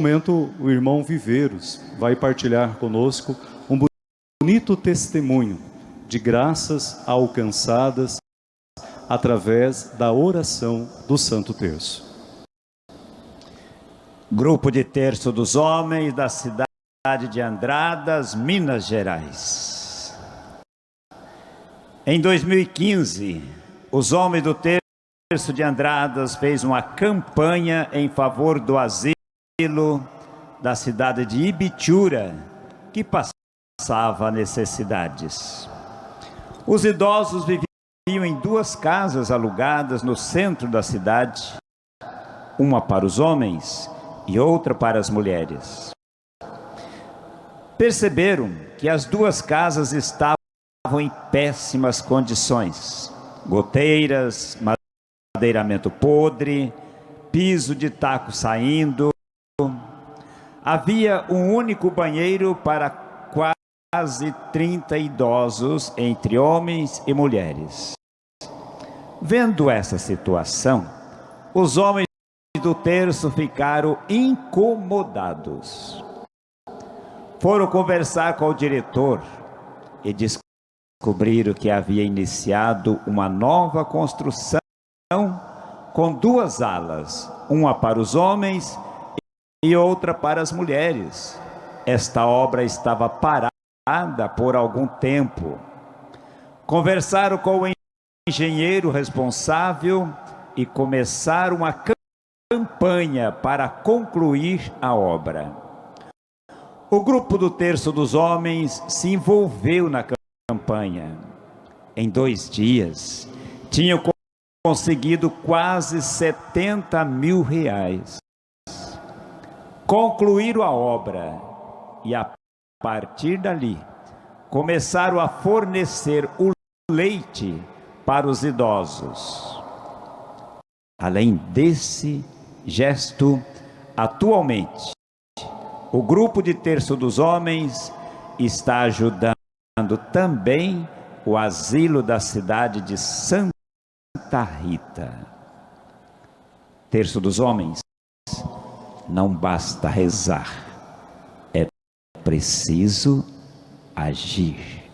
momento, o irmão Viveiros vai partilhar conosco um bonito testemunho de graças alcançadas através da oração do Santo Terço. Grupo de Terço dos Homens da cidade de Andradas, Minas Gerais. Em 2015, os homens do Terço de Andradas fez uma campanha em favor do asilo da cidade de Ibitura, que passava necessidades. Os idosos viviam em duas casas alugadas no centro da cidade, uma para os homens e outra para as mulheres. Perceberam que as duas casas estavam em péssimas condições. Goteiras, madeiramento podre, piso de taco saindo. Havia um único banheiro para quase 30 idosos, entre homens e mulheres. Vendo essa situação, os homens do terço ficaram incomodados. Foram conversar com o diretor e descobriram que havia iniciado uma nova construção com duas alas, uma para os homens e outra para as mulheres. Esta obra estava parada por algum tempo. Conversaram com o engenheiro responsável e começaram a campanha para concluir a obra. O grupo do Terço dos Homens se envolveu na campanha. Em dois dias, tinham conseguido quase 70 mil reais. Concluíram a obra e a partir dali começaram a fornecer o leite para os idosos. Além desse gesto, atualmente, o grupo de terço dos homens está ajudando também o asilo da cidade de Santa Rita. Terço dos homens, não basta rezar, é preciso agir.